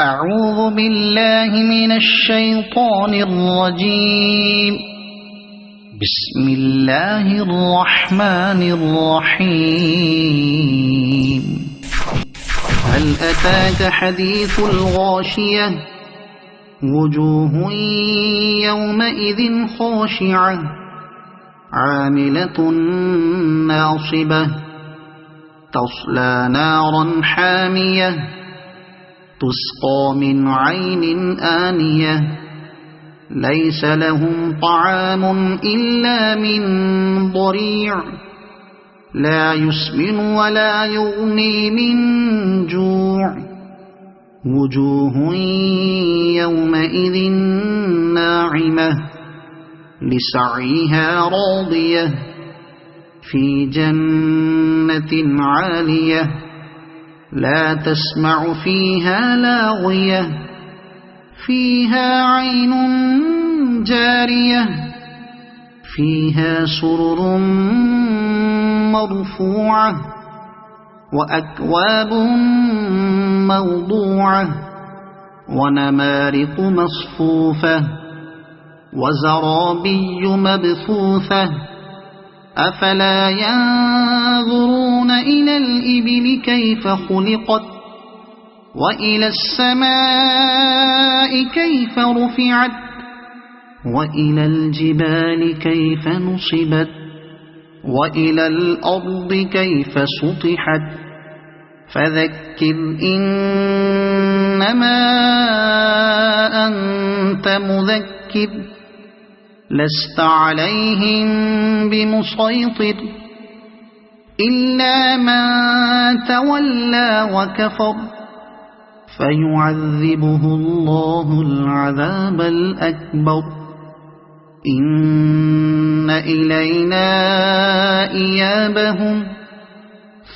أعوذ بالله من الشيطان الرجيم. بسم الله الرحمن الرحيم. هل أتاك حديث الغاشية؟ وجوه يومئذ خاشعة. عاملة ناصبة. تصلى نارا حامية. تسقى من عين آنية. ليس لهم طعام إلا من ضريع. لا يسمن ولا يغني من جوع. وجوه يومئذ ناعمة. لسعيها راضية. في جنة عالية. لا تسمع فيها لاغية، فيها عين جارية، فيها سرر مرفوعة وأكواب موضوعة ونمارق مصفوفة وزرابي مبثوثة، أفلا ينظرون إلى الإبل كيف خلقت؟ وإلى السماء كيف رفعت؟ وإلى الجبال كيف نصبت؟ وإلى الأرض كيف سطحت؟ فذكر إنما أنت مذكر، لست عليهم بمسيطر. إلا من تولى وكفر فيعذبه الله العذاب الأكبر إن إلينا إيابهم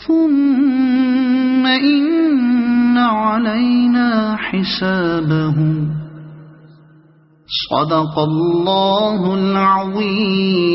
ثم إن علينا حسابهم صدق الله العظيم